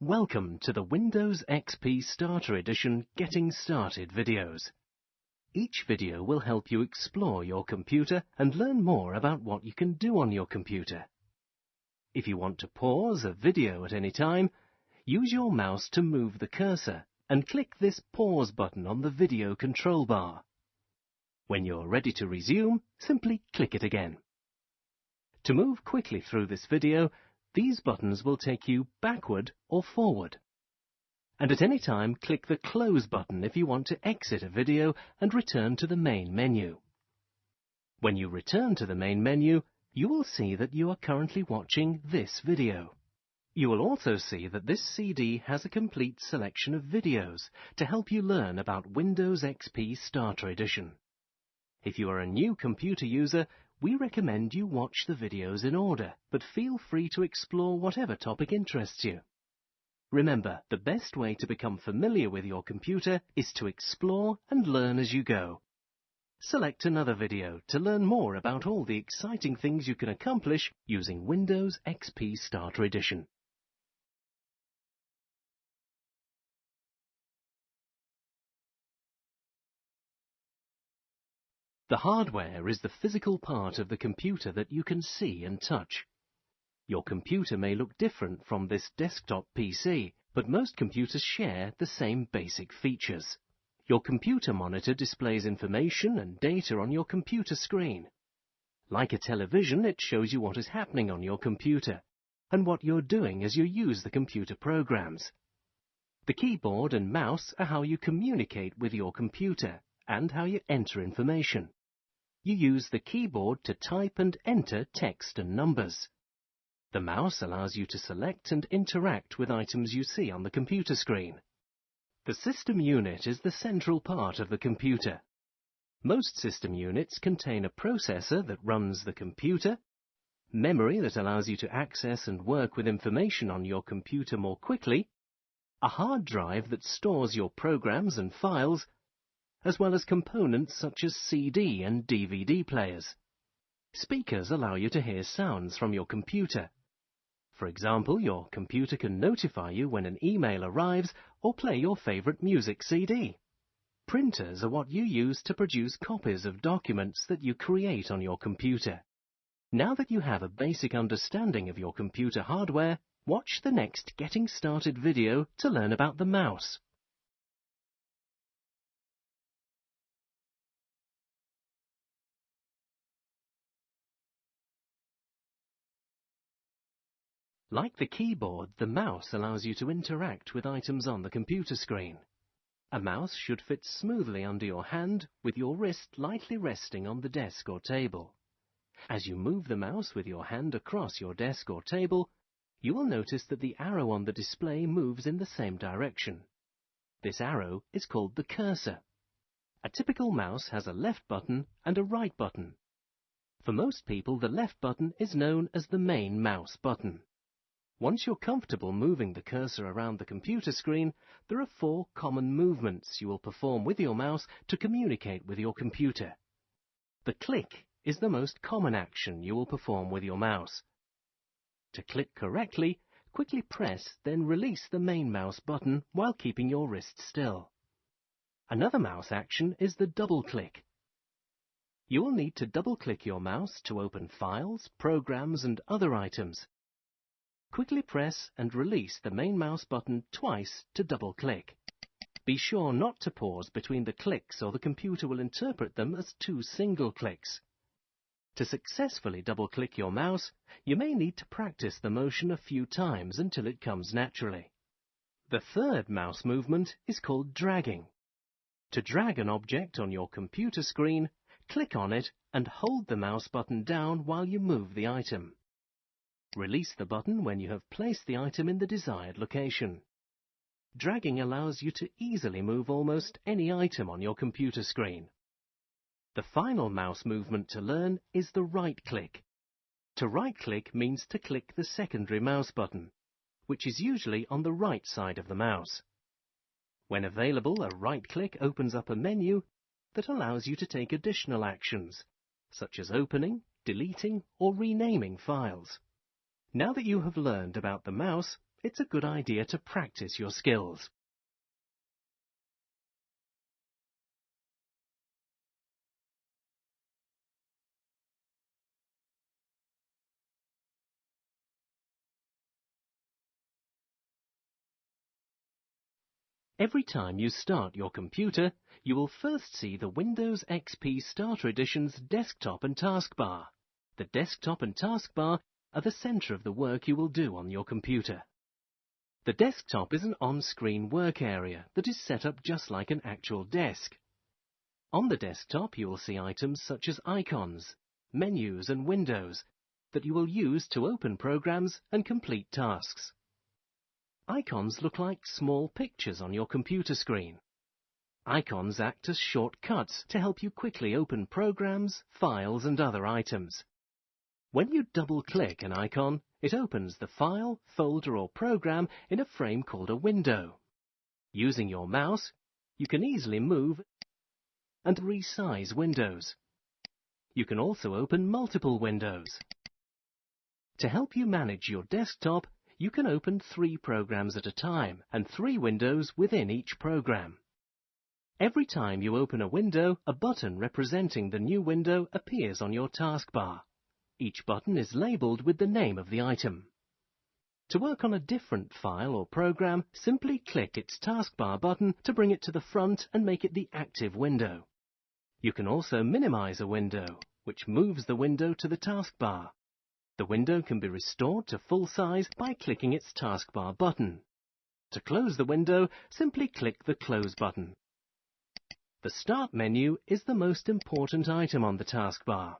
Welcome to the Windows XP Starter Edition Getting Started videos. Each video will help you explore your computer and learn more about what you can do on your computer. If you want to pause a video at any time, use your mouse to move the cursor and click this pause button on the video control bar. When you're ready to resume, simply click it again. To move quickly through this video, these buttons will take you backward or forward. And at any time, click the Close button if you want to exit a video and return to the main menu. When you return to the main menu, you will see that you are currently watching this video. You will also see that this CD has a complete selection of videos to help you learn about Windows XP Starter Edition. If you are a new computer user, we recommend you watch the videos in order, but feel free to explore whatever topic interests you. Remember, the best way to become familiar with your computer is to explore and learn as you go. Select another video to learn more about all the exciting things you can accomplish using Windows XP Starter Edition. The hardware is the physical part of the computer that you can see and touch. Your computer may look different from this desktop PC, but most computers share the same basic features. Your computer monitor displays information and data on your computer screen. Like a television, it shows you what is happening on your computer and what you're doing as you use the computer programs. The keyboard and mouse are how you communicate with your computer and how you enter information. You use the keyboard to type and enter text and numbers. The mouse allows you to select and interact with items you see on the computer screen. The system unit is the central part of the computer. Most system units contain a processor that runs the computer, memory that allows you to access and work with information on your computer more quickly, a hard drive that stores your programs and files, as well as components such as CD and DVD players. Speakers allow you to hear sounds from your computer. For example, your computer can notify you when an email arrives or play your favorite music CD. Printers are what you use to produce copies of documents that you create on your computer. Now that you have a basic understanding of your computer hardware, watch the next Getting Started video to learn about the mouse. Like the keyboard, the mouse allows you to interact with items on the computer screen. A mouse should fit smoothly under your hand with your wrist lightly resting on the desk or table. As you move the mouse with your hand across your desk or table, you will notice that the arrow on the display moves in the same direction. This arrow is called the cursor. A typical mouse has a left button and a right button. For most people, the left button is known as the main mouse button. Once you're comfortable moving the cursor around the computer screen, there are four common movements you will perform with your mouse to communicate with your computer. The click is the most common action you will perform with your mouse. To click correctly, quickly press then release the main mouse button while keeping your wrist still. Another mouse action is the double click. You will need to double click your mouse to open files, programs and other items. Quickly press and release the main mouse button twice to double-click. Be sure not to pause between the clicks or the computer will interpret them as two single clicks. To successfully double-click your mouse, you may need to practice the motion a few times until it comes naturally. The third mouse movement is called dragging. To drag an object on your computer screen, click on it and hold the mouse button down while you move the item. Release the button when you have placed the item in the desired location. Dragging allows you to easily move almost any item on your computer screen. The final mouse movement to learn is the right click. To right click means to click the secondary mouse button, which is usually on the right side of the mouse. When available, a right click opens up a menu that allows you to take additional actions, such as opening, deleting, or renaming files. Now that you have learned about the mouse, it's a good idea to practice your skills. Every time you start your computer, you will first see the Windows XP Starter Edition's desktop and taskbar. The desktop and taskbar are the center of the work you will do on your computer. The desktop is an on-screen work area that is set up just like an actual desk. On the desktop you will see items such as icons, menus and windows that you will use to open programs and complete tasks. Icons look like small pictures on your computer screen. Icons act as shortcuts to help you quickly open programs, files and other items. When you double-click an icon, it opens the file, folder or program in a frame called a window. Using your mouse, you can easily move and resize windows. You can also open multiple windows. To help you manage your desktop, you can open three programs at a time and three windows within each program. Every time you open a window, a button representing the new window appears on your taskbar. Each button is labeled with the name of the item. To work on a different file or program, simply click its taskbar button to bring it to the front and make it the active window. You can also minimize a window, which moves the window to the taskbar. The window can be restored to full size by clicking its taskbar button. To close the window, simply click the Close button. The Start menu is the most important item on the taskbar.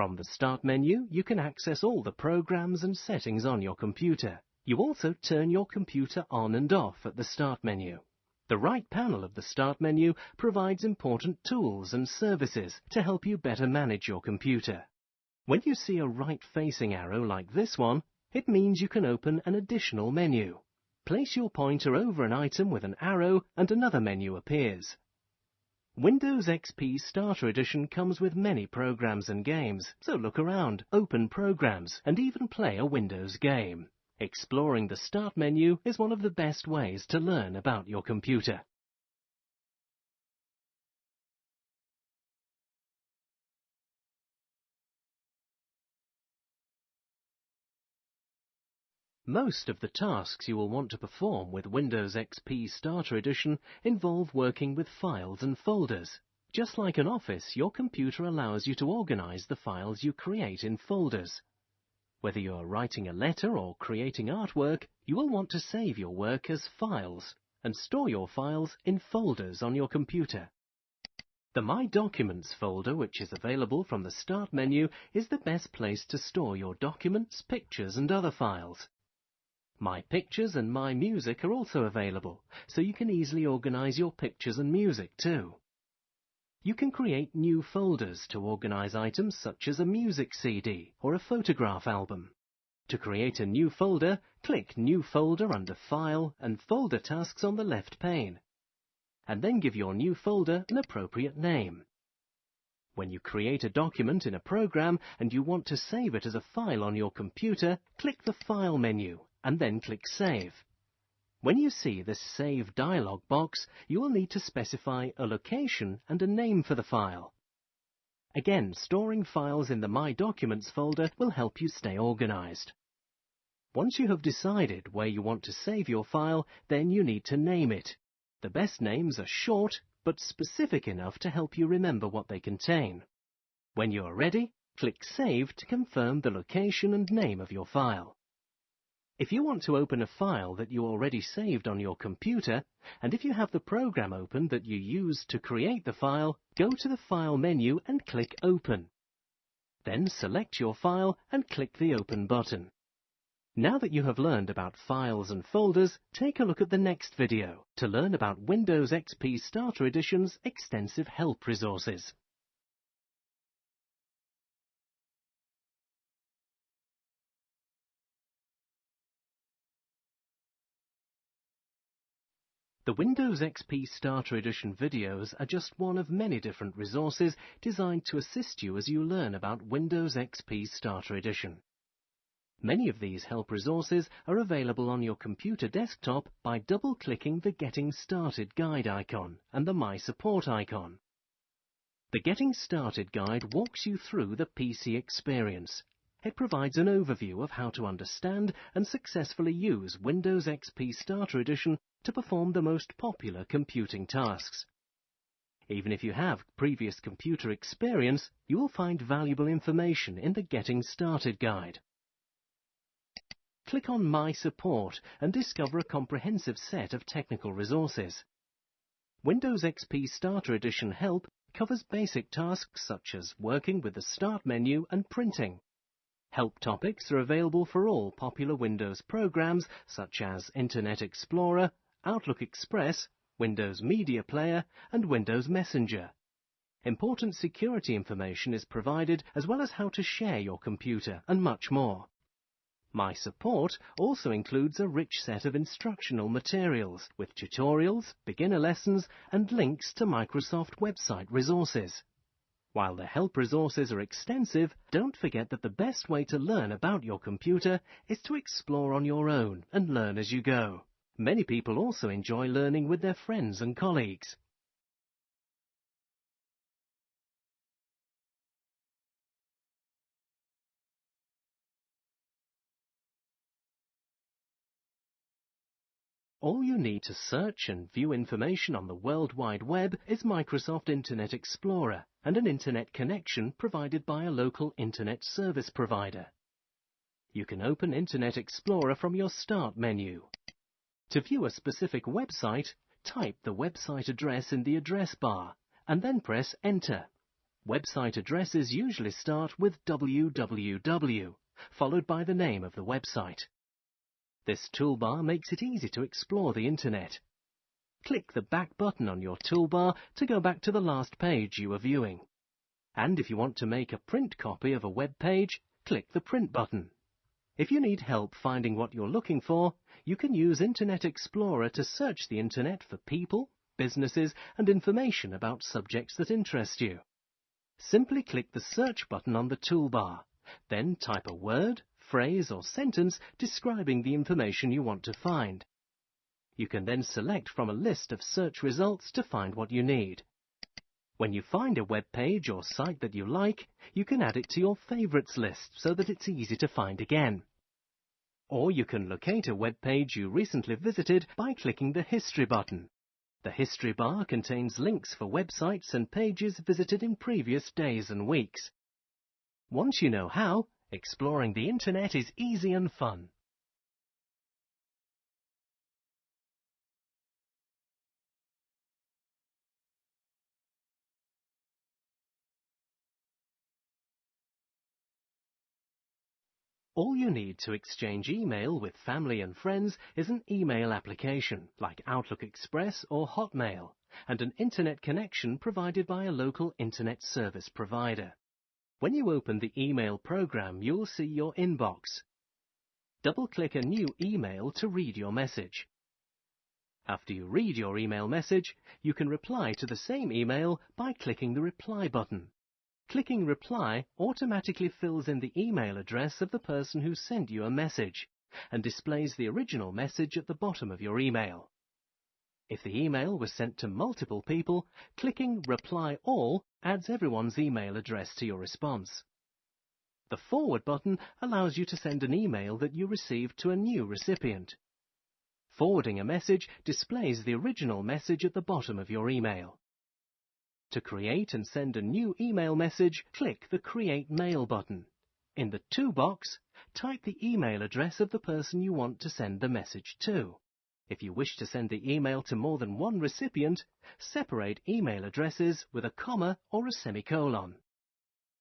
From the Start menu, you can access all the programs and settings on your computer. You also turn your computer on and off at the Start menu. The right panel of the Start menu provides important tools and services to help you better manage your computer. When you see a right-facing arrow like this one, it means you can open an additional menu. Place your pointer over an item with an arrow and another menu appears. Windows XP Starter Edition comes with many programs and games, so look around, open programs, and even play a Windows game. Exploring the Start menu is one of the best ways to learn about your computer. Most of the tasks you will want to perform with Windows XP Starter Edition involve working with files and folders. Just like an office, your computer allows you to organize the files you create in folders. Whether you are writing a letter or creating artwork, you will want to save your work as files and store your files in folders on your computer. The My Documents folder, which is available from the Start menu, is the best place to store your documents, pictures and other files. My Pictures and My Music are also available, so you can easily organize your pictures and music too. You can create new folders to organize items such as a music CD or a photograph album. To create a new folder, click New Folder under File and Folder Tasks on the left pane, and then give your new folder an appropriate name. When you create a document in a program and you want to save it as a file on your computer, click the File menu and then click Save. When you see the Save dialog box, you will need to specify a location and a name for the file. Again, storing files in the My Documents folder will help you stay organized. Once you have decided where you want to save your file, then you need to name it. The best names are short, but specific enough to help you remember what they contain. When you are ready, click Save to confirm the location and name of your file. If you want to open a file that you already saved on your computer, and if you have the program open that you used to create the file, go to the File menu and click Open. Then select your file and click the Open button. Now that you have learned about files and folders, take a look at the next video to learn about Windows XP Starter Edition's extensive help resources. The Windows XP Starter Edition videos are just one of many different resources designed to assist you as you learn about Windows XP Starter Edition. Many of these help resources are available on your computer desktop by double-clicking the Getting Started Guide icon and the My Support icon. The Getting Started Guide walks you through the PC experience. It provides an overview of how to understand and successfully use Windows XP Starter Edition to perform the most popular computing tasks. Even if you have previous computer experience, you will find valuable information in the Getting Started guide. Click on My Support and discover a comprehensive set of technical resources. Windows XP Starter Edition Help covers basic tasks such as working with the Start menu and printing. Help topics are available for all popular Windows programs such as Internet Explorer, Outlook Express, Windows Media Player and Windows Messenger. Important security information is provided as well as how to share your computer and much more. My Support also includes a rich set of instructional materials with tutorials, beginner lessons and links to Microsoft website resources. While the help resources are extensive, don't forget that the best way to learn about your computer is to explore on your own and learn as you go. Many people also enjoy learning with their friends and colleagues. All you need to search and view information on the World Wide Web is Microsoft Internet Explorer and an internet connection provided by a local internet service provider. You can open Internet Explorer from your Start menu. To view a specific website, type the website address in the address bar and then press Enter. Website addresses usually start with www, followed by the name of the website. This toolbar makes it easy to explore the Internet. Click the back button on your toolbar to go back to the last page you were viewing. And if you want to make a print copy of a web page, click the Print button. If you need help finding what you're looking for, you can use Internet Explorer to search the Internet for people, businesses and information about subjects that interest you. Simply click the Search button on the toolbar, then type a word, phrase or sentence describing the information you want to find. You can then select from a list of search results to find what you need. When you find a web page or site that you like, you can add it to your favorites list so that it's easy to find again. Or you can locate a web page you recently visited by clicking the History button. The History bar contains links for websites and pages visited in previous days and weeks. Once you know how, exploring the Internet is easy and fun. All you need to exchange email with family and friends is an email application like Outlook Express or Hotmail and an internet connection provided by a local internet service provider. When you open the email program, you'll see your inbox. Double-click a new email to read your message. After you read your email message, you can reply to the same email by clicking the Reply button. Clicking Reply automatically fills in the email address of the person who sent you a message and displays the original message at the bottom of your email. If the email was sent to multiple people, clicking Reply All adds everyone's email address to your response. The Forward button allows you to send an email that you received to a new recipient. Forwarding a message displays the original message at the bottom of your email. To create and send a new email message, click the Create Mail button. In the To box, type the email address of the person you want to send the message to. If you wish to send the email to more than one recipient, separate email addresses with a comma or a semicolon.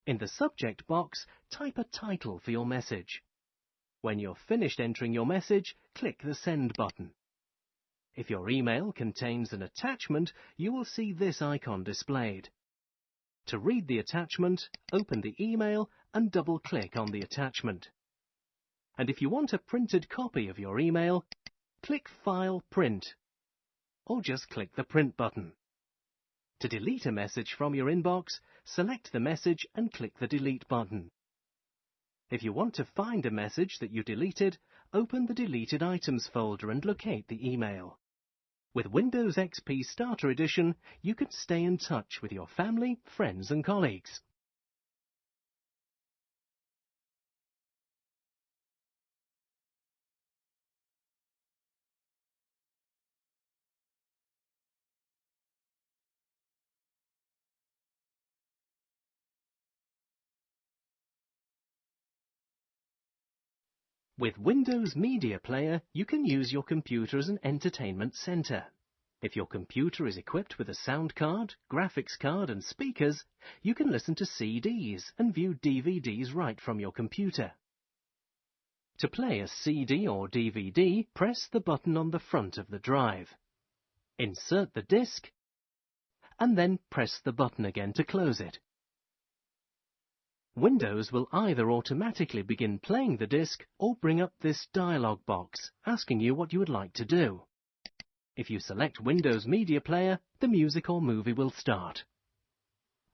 In the subject box, type a title for your message. When you're finished entering your message, click the Send button. If your email contains an attachment, you will see this icon displayed. To read the attachment, open the email and double-click on the attachment. And if you want a printed copy of your email, click File Print, or just click the Print button. To delete a message from your inbox, select the message and click the Delete button. If you want to find a message that you deleted, open the Deleted Items folder and locate the email. With Windows XP Starter Edition, you can stay in touch with your family, friends and colleagues. With Windows Media Player, you can use your computer as an entertainment center. If your computer is equipped with a sound card, graphics card and speakers, you can listen to CDs and view DVDs right from your computer. To play a CD or DVD, press the button on the front of the drive. Insert the disc and then press the button again to close it. Windows will either automatically begin playing the disc or bring up this dialog box asking you what you would like to do. If you select Windows Media Player, the music or movie will start.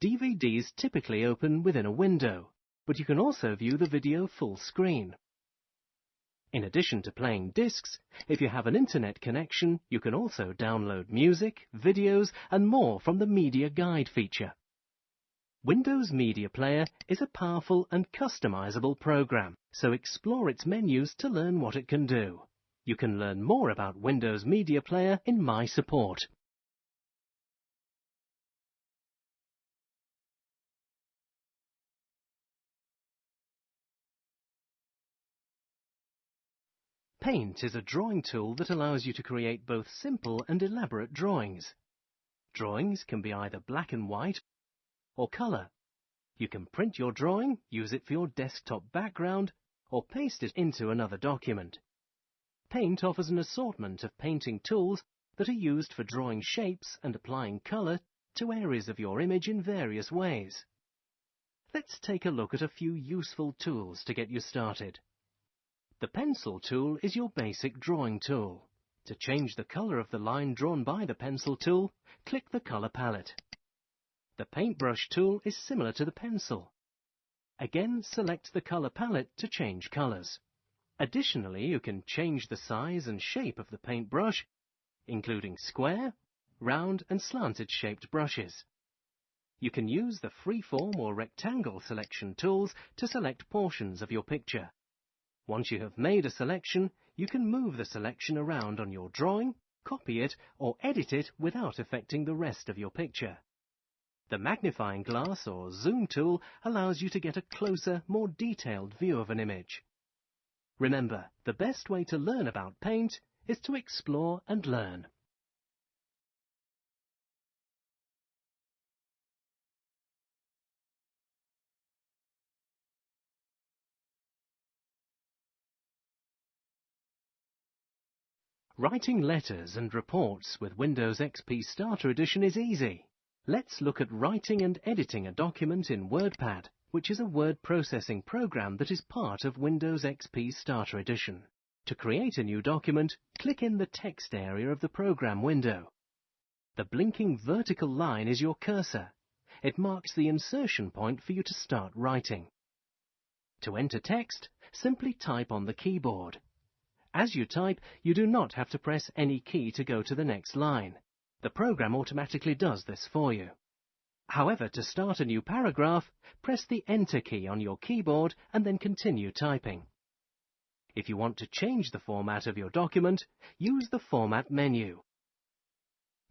DVDs typically open within a window, but you can also view the video full screen. In addition to playing discs, if you have an internet connection, you can also download music, videos and more from the Media Guide feature. Windows Media Player is a powerful and customizable program, so explore its menus to learn what it can do. You can learn more about Windows Media Player in My Support. Paint is a drawing tool that allows you to create both simple and elaborate drawings. Drawings can be either black and white or color. You can print your drawing, use it for your desktop background, or paste it into another document. Paint offers an assortment of painting tools that are used for drawing shapes and applying color to areas of your image in various ways. Let's take a look at a few useful tools to get you started. The pencil tool is your basic drawing tool. To change the color of the line drawn by the pencil tool, click the color palette. The paintbrush tool is similar to the pencil. Again, select the color palette to change colors. Additionally, you can change the size and shape of the paintbrush, including square, round and slanted shaped brushes. You can use the freeform or rectangle selection tools to select portions of your picture. Once you have made a selection, you can move the selection around on your drawing, copy it, or edit it without affecting the rest of your picture. The magnifying glass or zoom tool allows you to get a closer, more detailed view of an image. Remember, the best way to learn about paint is to explore and learn. Writing letters and reports with Windows XP Starter Edition is easy. Let's look at writing and editing a document in WordPad, which is a word processing program that is part of Windows XP Starter Edition. To create a new document, click in the text area of the program window. The blinking vertical line is your cursor. It marks the insertion point for you to start writing. To enter text, simply type on the keyboard. As you type, you do not have to press any key to go to the next line. The program automatically does this for you. However, to start a new paragraph, press the Enter key on your keyboard and then continue typing. If you want to change the format of your document, use the Format menu.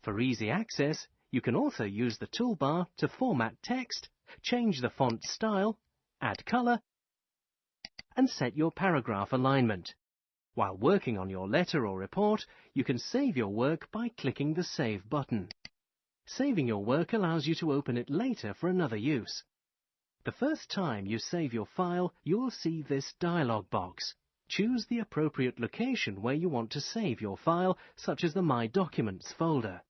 For easy access, you can also use the toolbar to format text, change the font style, add color, and set your paragraph alignment. While working on your letter or report, you can save your work by clicking the Save button. Saving your work allows you to open it later for another use. The first time you save your file, you will see this dialog box. Choose the appropriate location where you want to save your file, such as the My Documents folder.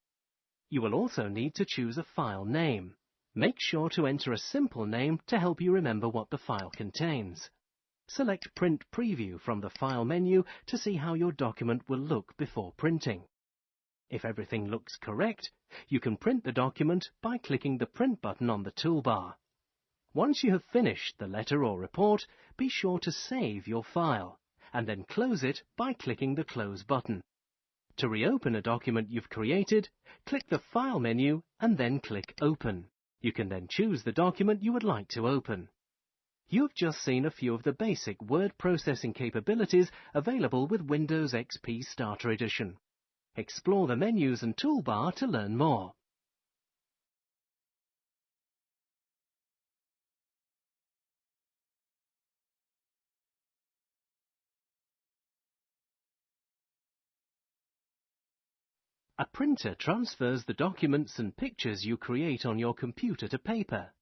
You will also need to choose a file name. Make sure to enter a simple name to help you remember what the file contains. Select Print Preview from the File menu to see how your document will look before printing. If everything looks correct, you can print the document by clicking the Print button on the toolbar. Once you have finished the letter or report, be sure to save your file, and then close it by clicking the Close button. To reopen a document you've created, click the File menu and then click Open. You can then choose the document you would like to open. You've just seen a few of the basic word processing capabilities available with Windows XP Starter Edition. Explore the menus and toolbar to learn more. A printer transfers the documents and pictures you create on your computer to paper.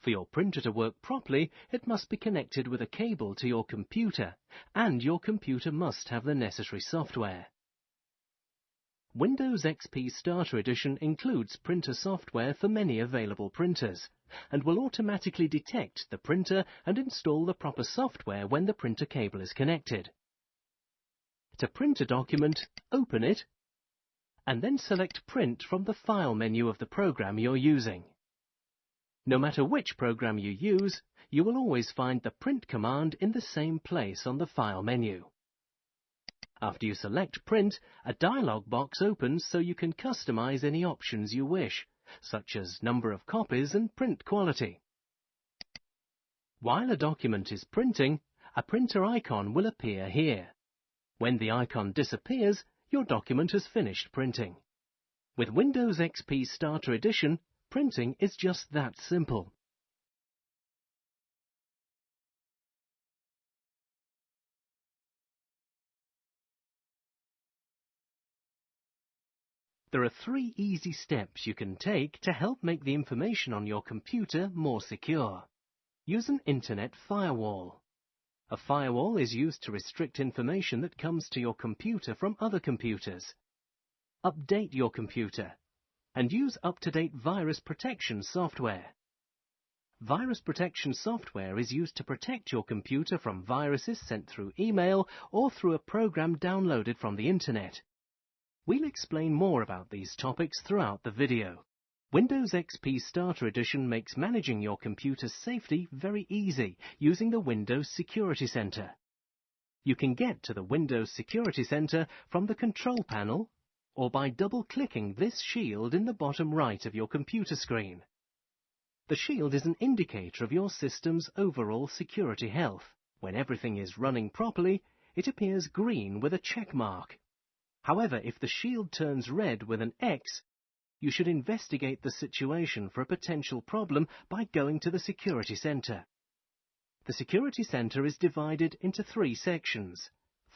For your printer to work properly, it must be connected with a cable to your computer, and your computer must have the necessary software. Windows XP Starter Edition includes printer software for many available printers, and will automatically detect the printer and install the proper software when the printer cable is connected. To print a document, open it and then select Print from the File menu of the program you're using. No matter which program you use, you will always find the Print command in the same place on the File menu. After you select Print, a dialog box opens so you can customize any options you wish, such as number of copies and print quality. While a document is printing, a printer icon will appear here. When the icon disappears, your document has finished printing. With Windows XP Starter Edition, printing is just that simple. There are three easy steps you can take to help make the information on your computer more secure. Use an Internet firewall. A firewall is used to restrict information that comes to your computer from other computers. Update your computer and use up-to-date virus protection software. Virus protection software is used to protect your computer from viruses sent through email or through a program downloaded from the internet. We'll explain more about these topics throughout the video. Windows XP Starter Edition makes managing your computer's safety very easy using the Windows Security Center. You can get to the Windows Security Center from the control panel or by double-clicking this shield in the bottom right of your computer screen. The shield is an indicator of your system's overall security health. When everything is running properly, it appears green with a check mark. However, if the shield turns red with an X, you should investigate the situation for a potential problem by going to the Security Center. The Security Center is divided into three sections,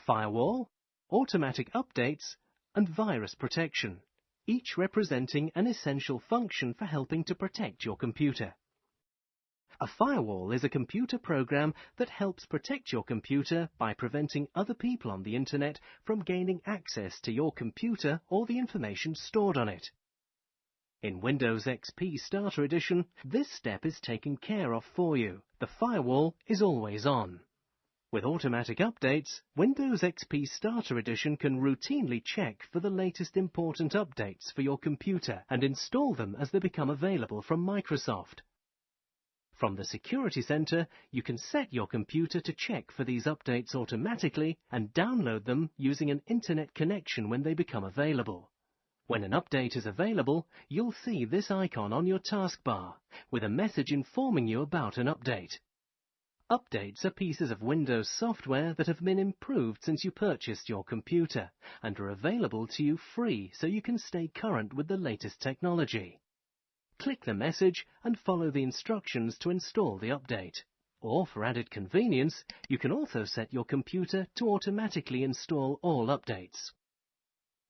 Firewall, Automatic Updates, and Virus Protection, each representing an essential function for helping to protect your computer. A firewall is a computer program that helps protect your computer by preventing other people on the internet from gaining access to your computer or the information stored on it. In Windows XP Starter Edition, this step is taken care of for you. The firewall is always on. With automatic updates, Windows XP Starter Edition can routinely check for the latest important updates for your computer and install them as they become available from Microsoft. From the Security Center, you can set your computer to check for these updates automatically and download them using an internet connection when they become available. When an update is available, you'll see this icon on your taskbar with a message informing you about an update. Updates are pieces of Windows software that have been improved since you purchased your computer and are available to you free so you can stay current with the latest technology. Click the message and follow the instructions to install the update. Or for added convenience, you can also set your computer to automatically install all updates.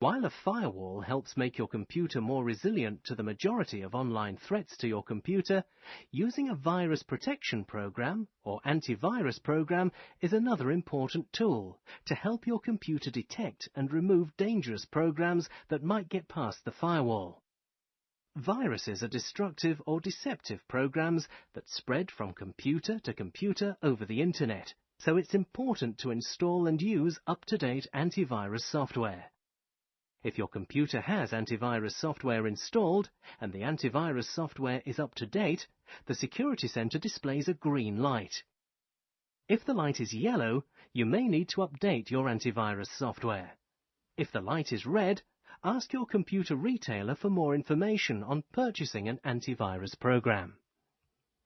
While a firewall helps make your computer more resilient to the majority of online threats to your computer, using a virus protection program or antivirus program is another important tool to help your computer detect and remove dangerous programs that might get past the firewall. Viruses are destructive or deceptive programs that spread from computer to computer over the internet, so it's important to install and use up-to-date antivirus software. If your computer has antivirus software installed and the antivirus software is up to date, the Security Centre displays a green light. If the light is yellow, you may need to update your antivirus software. If the light is red, ask your computer retailer for more information on purchasing an antivirus program.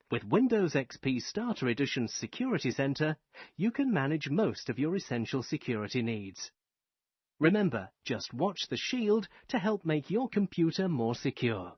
With Windows XP Starter Edition's Security Center, you can manage most of your essential security needs. Remember, just watch the shield to help make your computer more secure.